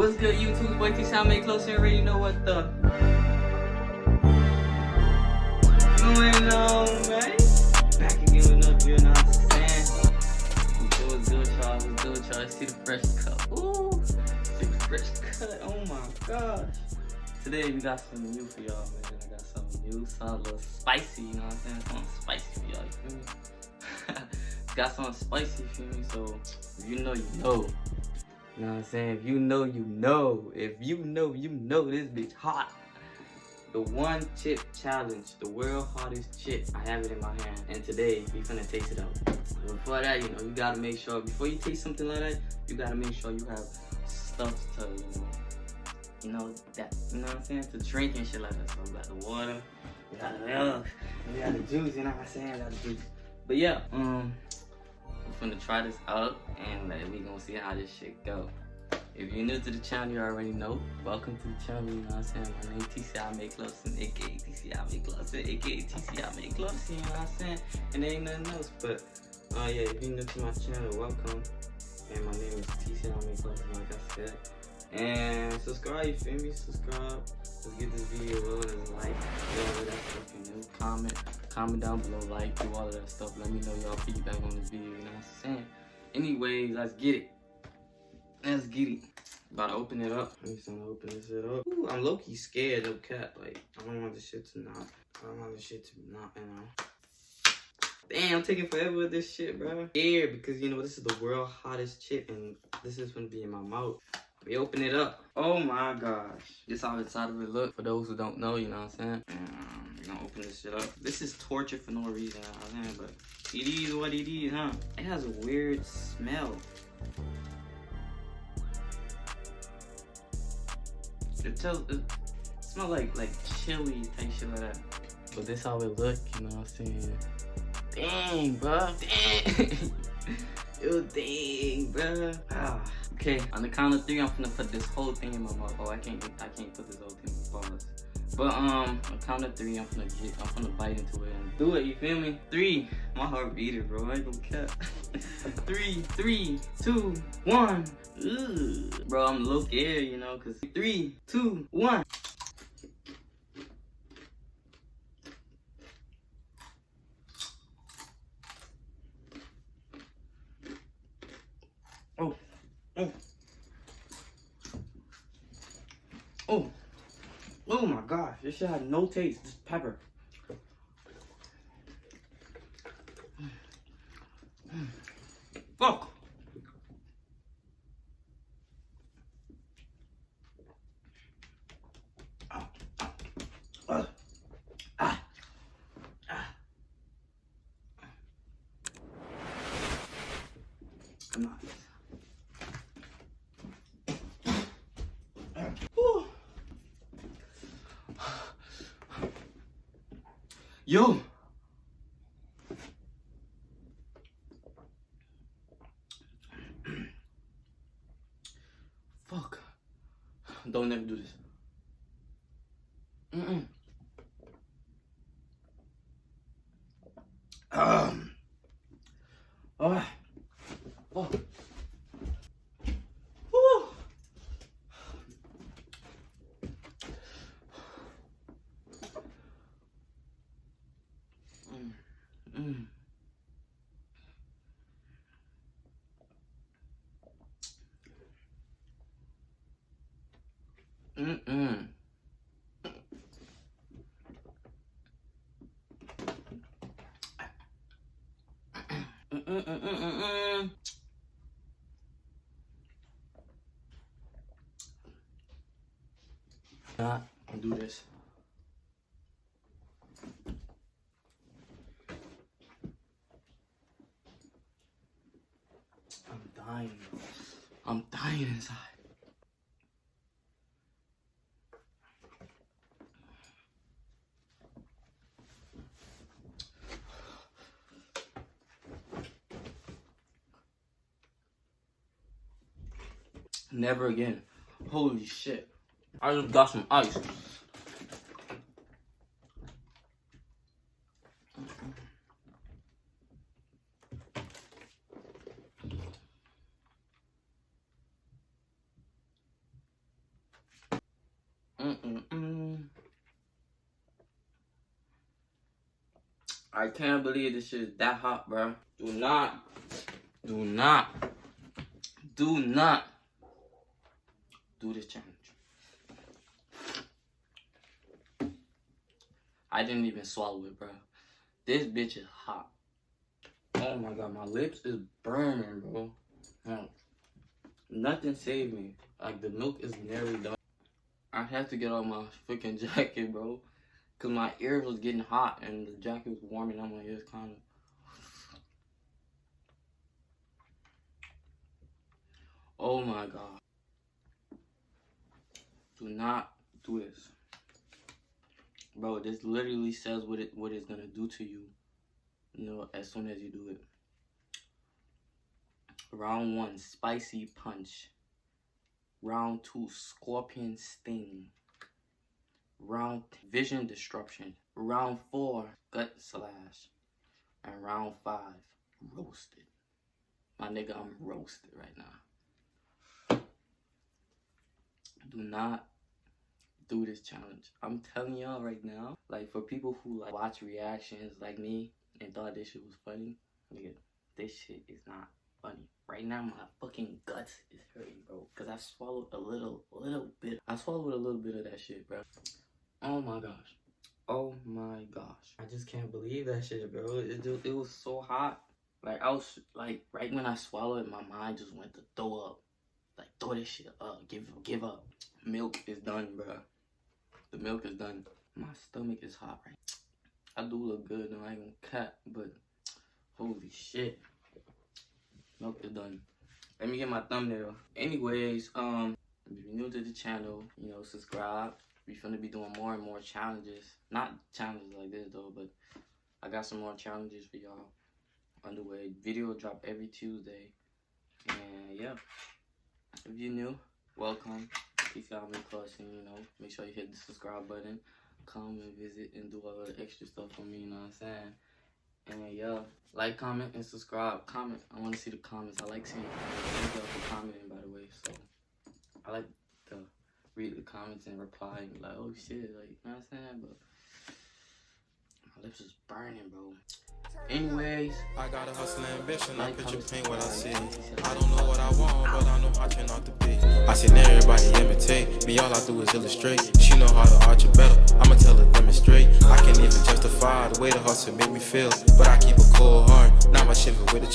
good, YouTube? Boy, T Sound Make Close, you already know what the going on, man. Back again with another video, you know what I'm saying? What's what's good, y'all? What's good, y'all? See the fresh cut. Ooh, see the fresh cut. Oh my gosh. Today we got something new for y'all, man. I got something new, something a little spicy, you know what I'm saying? Something spicy for y'all, you feel me? got something spicy, you feel me? So, you know, you know. Know what I'm saying? If you know, you know. If you know, you know this bitch hot. The one chip challenge, the world hottest chip. I have it in my hand. And today, we finna taste it out. Before that, you know, you gotta make sure, before you taste something like that, you gotta make sure you have stuff to, you know, you know, that, you know what I'm saying? To drink and shit like that. So we got the water, we got the milk, we got the juice, you know what I'm saying? We got the juice. But yeah, um, finna try this out and like, we gonna see how this shit go. If you're new to the channel, you already know. Welcome to the channel, you know what I'm saying? My name is TCI Make Close, aka TCI Make Close, aka TCI Make Close, you know what I'm saying? And there ain't nothing else, but uh, yeah, if you're new to my channel, welcome. And my name is TCI Make Close, like I said. And subscribe, you feel me? Subscribe. Let's get this video and like, of that know? Comment, comment down below, like, do all of that stuff. Let me know y'all feedback on this video, you know what I'm saying? Anyways, let's get it. Let's get it. About to open it up. I'm gonna open this shit up. Ooh, I'm low-key scared of cat. Like, I don't want this shit to not. I don't want this shit to not, you know. Damn, I'm taking forever with this shit, bro. Scared because, you know, this is the world hottest chip and this is gonna be in my mouth. We open it up. Oh my gosh. This how inside of it look. For those who don't know, you know what I'm saying? Um, we're gonna open this shit up. This is torture for no reason, you know what I'm saying? But it is what it is, huh? It has a weird smell. It tells it smells like like chili type shit like that. But this how it look, you know what I'm saying? Dang, bro. Dang. Yo, dang, bro. Ah. Okay, on the count of three, I'm gonna put this whole thing in my mouth. Oh, I can't, I can't put this whole thing in my mouth. But um, on the count of three, I'm gonna get, I'm gonna bite into it and do it. You feel me? Three. My heart beating, bro. I ain't gonna cap. three, three, two, one. Ugh. Bro, I'm a little scared, you know, cause three, two, one. Oh, oh, oh, oh my gosh! This shit had no taste. Just pepper. Fuck. Ah. Ah. Ah. Come on. Whew. Yo. Fuck. Don't ever do this. Mm-mm. Um. Oh. Oh. Whew. Mm. Mm. Mm-mm. Mm-mm-mm-mm-mm. Not do this. I'm dying. I'm dying inside. Never again. Holy shit. I just got some ice. I can't believe this shit is that hot, bro. Do not, do not, do not do this challenge. I didn't even swallow it, bro. This bitch is hot. Oh my god, my lips is burning, bro. No. Nothing saved me. Like, the milk is nearly done. I had to get off my freaking jacket, bro. Because my ears was getting hot and the jacket was warming up my ears, kind of. Oh my god. Do not do this. Bro, this literally says what it what it's gonna do to you. You know, as soon as you do it. Round one, spicy punch. Round two, scorpion sting. Round vision disruption. Round four, gut slash. And round five, roasted. My nigga, I'm roasted right now. Do not do this challenge. I'm telling y'all right now, like for people who like watch reactions like me and thought this shit was funny, nigga, this shit is not funny. Right now, my fucking guts is hurting, bro. Cause I swallowed a little, little bit. I swallowed a little bit of that shit, bro. Oh my gosh. Oh my gosh. I just can't believe that shit, bro. It it was so hot. Like I was like right when I swallowed it, my mind just went to throw up. Like throw this shit up. Give give up. Milk is done, bro. The milk is done. My stomach is hot right. I do look good, no, I ain't gonna cat, but holy shit. Milk is done. Let me get my thumbnail. Anyways, um, if you're new to the channel, you know, subscribe. We finna be doing more and more challenges. Not challenges like this though, but I got some more challenges for y'all underway. Video drop every Tuesday. And yeah, if you're new, welcome. If y'all me clutching, you know, make sure you hit the subscribe button, come and visit and do all the extra stuff for me, you know what I'm saying? And yeah, like, comment, and subscribe. Comment. I want to see the comments. I like seeing y'all for commenting, by the way. So, I like to read the comments and reply and like, oh shit, like, you know what I'm saying? But, my lips is burning, bro. Anyways, I got a hustle ambition, I picture paint what I see. I don't know what I want, but I know how I turn out to be. I seen everybody imitate, me all I do is illustrate. She know how to arch it better, I'ma tell her demonstrate. I can't even justify the way the hustle make me feel, but I keep a cold heart. Now my shiver with a